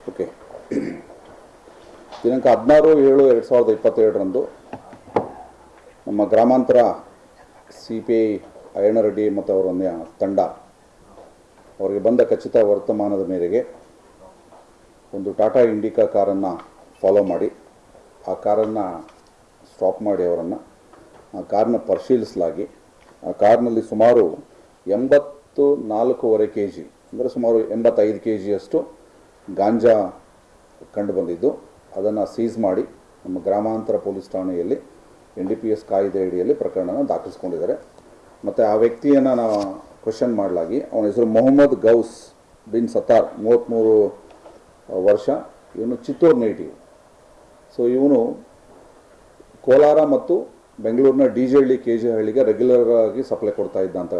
Okay. ದಿನಾಂಕ ಹದಿನಾರು ಏಳು ಎರಡು ಸಾವಿರದ ಇಪ್ಪತ್ತೇಳರಂದು ನಮ್ಮ ಗ್ರಾಮಾಂತರ ಸಿ ಪಿ ಐ ಅಯ್ಯಣ್ಣರೆಡ್ಡಿ ಮತ್ತು ಅವರ ತಂಡ ಅವರಿಗೆ ಬಂದ ಖಚಿತ ವರ್ತಮಾನದ ಮೇರೆಗೆ ಒಂದು ಟಾಟಾ ಇಂಡಿಕಾ ಕಾರನ್ನು ಫಾಲೋ ಮಾಡಿ. ಆ ಕಾರನ್ನು ಸ್ಟಾಪ್ ಮಾಡಿ ಅವರನ್ನು. ಆ ಕಾರನ್ನ ಪರಿಶೀಲಿಸಲಾಗಿ. ಆ ಕಾರ್ನಲ್ಲಿ ಸುಮಾರು ಎಂಬತ್ತು ನಾಲ್ಕೂವರೆ ಕೆ ಜಿ ಅಂದರೆ ಸುಮಾರು ಎಂಬತ್ತೈದು ಕೆ ಜಿಯಷ್ಟು ಗಾಂಜಾ ಕಂಡು ಬಂದಿದ್ದು. ಅದನ್ನು ಸೀಸ್ ಮಾಡಿ ನಮ್ಮ ಗ್ರಾಮಾಂತರ ಪೊಲೀಸ್ ಠಾಣೆಯಲ್ಲಿ, ಎನ್ ಡಿ ಪಿ ಎಸ್ ಕಾಯ್ದೆ ಅಡಿಯಲ್ಲಿ ಪ್ರಕರಣನ ದಾಖಲಿಸ್ಕೊಂಡಿದ್ದಾರೆ. ಮತ್ತು ಆ ವ್ಯಕ್ತಿಯನ್ನು ನಾವು ಕ್ವಶನ್ ಮಾಡಲಾಗಿ, ಅವನ ಹೆಸರು ಮೊಹಮ್ಮದ್ ಗೌಸ್ ಬಿನ್ ಸತಾರ್ ಮೂವತ್ತ್ಮೂರು ವರ್ಷ. ಇವನು ಚಿತ್ತೂರು ನೇಟಿವ್. ಸೊ ಇವನು ಕೋಲಾರ ಮತ್ತು ಬೆಂಗಳೂರಿನ D J Halli, K G ಹಳ್ಳಿಗೆ ರೆಗ್ಯುಲರ್ ಆಗಿ ಸಪ್ಲೈ ಕೊಡ್ತಾ ಇದ್ದ ಅಂತ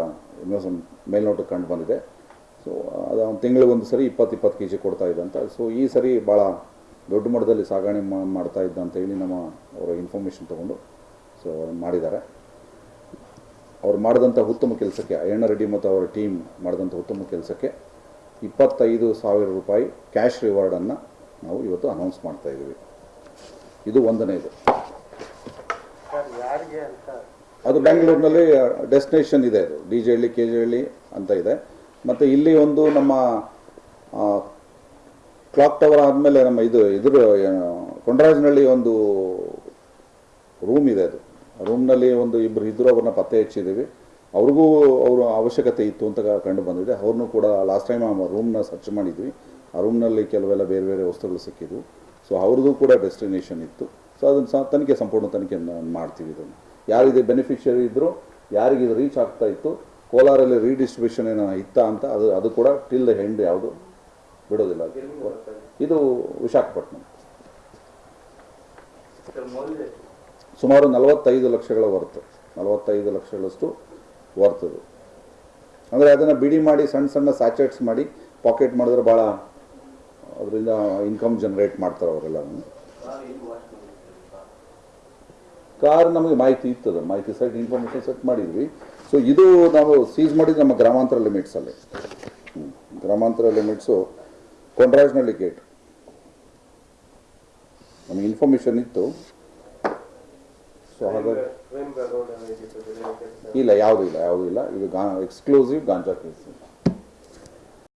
ಮೇಲ್ನೋಟಕ್ಕೆ ಕಂಡು ಬಂದಿದೆ. ಸೊ ಅದು ಅವ್ನು ತಿಂಗಳಿಗೆ ಒಂದು ಸರಿ ಇಪ್ಪತ್ತು ಇಪ್ಪತ್ತು ಕೆ ಜಿ ಕೊಡ್ತಾ ಇದ್ದಂತ ಸೊ ಈ ಸರಿ ಭಾಳ ದೊಡ್ಡ ಮಟ್ಟದಲ್ಲಿ ಸಾಗಣೆ ಮಾಡ್ತಾ ಇದ್ದ ಅಂತ ಹೇಳಿ ನಮ್ಮ ಅವರು ಇನ್ಫಾರ್ಮೇಷನ್ ತೊಗೊಂಡು ಸೊ ಮಾಡಿದ್ದಾರೆ. ಅವ್ರು ಮಾಡಿದಂಥ ಉತ್ತಮ ಕೆಲಸಕ್ಕೆ ಅಯ್ಯಣ್ಣ ರೆಡ್ಡಿ ಮತ್ತು ಅವರ ಟೀಮ್ ಮಾಡಿದಂಥ ಉತ್ತಮ ಕೆಲಸಕ್ಕೆ ಇಪ್ಪತ್ತೈದು ಸಾವಿರ ರೂಪಾಯಿ ಕ್ಯಾಶ್ ರಿವಾರ್ಡನ್ನು ನಾವು ಇವತ್ತು ಅನೌನ್ಸ್ ಮಾಡ್ತಾ ಇದ್ದೀವಿ. ಇದು ಒಂದನೇದು ಅದು ಬೆಂಗಳೂರಿನಲ್ಲಿ ಡೆಸ್ಟಿನೇಷನ್ ಇದೆ ಅದು. D J Halli K J Halli ಅಂತ ಇದೆ. ಮತ್ತು ಇಲ್ಲಿ ಒಂದು ನಮ್ಮ ಕ್ಲಾಕ್ ಟವರ್ ಆದಮೇಲೆ ನಮ್ಮ ಇದು ಇದ್ರ ಕೊಂಡರಾಜನಹಳ್ಳಿ ಒಂದು ರೂಮ್ ಇದೆ ಅದು. ರೂಮ್ನಲ್ಲಿ ಒಂದು ಇಬ್ಬರು ಇದ್ದರು ಅವ್ರನ್ನ ಪತ್ತೆ ಹಚ್ಚಿದ್ದೀವಿ. ಅವ್ರಿಗೂ ಅವರು ಅವಶ್ಯಕತೆ ಇತ್ತು ಅಂತ ಕಂಡು ಬಂದಿದೆ. ಅವ್ರನ್ನೂ ಕೂಡ ಲಾಸ್ಟ್ ಟೈಮ್ ಆ ರೂಮ್ನ ಸರ್ಚ್ ಮಾಡಿದ್ವಿ. ಆ ರೂಮ್ನಲ್ಲಿ ಕೆಲವೆಲ್ಲ ಬೇರೆ ಬೇರೆ ವಸ್ತುಗಳು ಸಿಕ್ಕಿದ್ವು. ಸೊ ಅವ್ರದ್ದು ಕೂಡ ಡೆಸ್ಟಿನೇಷನ್ ಇತ್ತು. ಸೊ ಅದನ್ನು ಸಹ ತನಿಖೆ, ಸಂಪೂರ್ಣ ತನಿಖೆ ಮಾಡ್ತೀವಿ ಇದನ್ನು. ಯಾರಿಗೆ ಬೆನಿಫಿಷಿಯರಿ ಇದ್ದರು ಯಾರಿಗೆ ಇದು ರೀಚ್ ಆಗ್ತಾ ಇತ್ತು ಕೋಲಾರಲ್ಲಿ ರೀಡಿಸ್ಟ್ರಿಬ್ಯೂಷನ್ ಏನೋ ಇತ್ತ ಅಂತ, ಅದು ಅದು ಕೂಡ ಟಿಲ್ ದ ಹೆಂಡ್ ಯಾವುದು ಬಿಡೋದಿಲ್ಲ. ಇದು ವಿಶಾಖಪಟ್ಟಣಂ ಸುಮಾರು ನಲವತ್ತೈದು ಲಕ್ಷಗಳ ವರ್ತ್ ನಲವತ್ತೈದು ಲಕ್ಷಗಳಷ್ಟು ವರ್ತದು ಅಂದರೆ ಅದನ್ನು ಬಿಡಿ ಮಾಡಿ, ಸಣ್ಣ ಸಣ್ಣ ಸ್ಯಾಚೆಟ್ಸ್ ಮಾಡಿ ಪಾಕೆಟ್ ಮಾಡಿದ್ರೆ ಭಾಳ ಅದರಿಂದ ಇನ್ಕಮ್ ಜನರೇಟ್ ಮಾಡ್ತಾರೆ ಅವರೆಲ್ಲ ಕಾರ್ ನಮಗೆ ಮಾಹಿತಿ ಇತ್ತದ ಮಾಹಿತಿ ಸೆಟ್ ಇನ್ಫಾರ್ಮೇಷನ್ ಸೆಟ್ ಮಾಡಿದ್ವಿ. ಸೊ ಇದು ನಾವು ಸೀಸ್ ಮಾಡಿದ ನಮ್ಮ ಗ್ರಾಮಾಂತರ ಲಿಮಿಟ್ಸಲ್ಲಿ ಅಲ್ಲಿ. ಗ್ರಾಮಾಂತರ ಲಿಮಿಟ್ಸು ನಲ್ಲಿ ಗೇಟ್ ನಮಗೆ ಇನ್ಫಾರ್ಮೇಷನ್ ಇತ್ತು. ಸೊ ಹಾಗಾಗಿ ಇಲ್ಲ ಯಾವುದೂ ಇಲ್ಲ ಯಾವುದೂ ಇಲ್ಲ. ಇದು ಗಾ ಎಕ್ಸ್ಕ್ಲೂಸಿವ್ ಗಾಂಜಾ ಕೇಸ್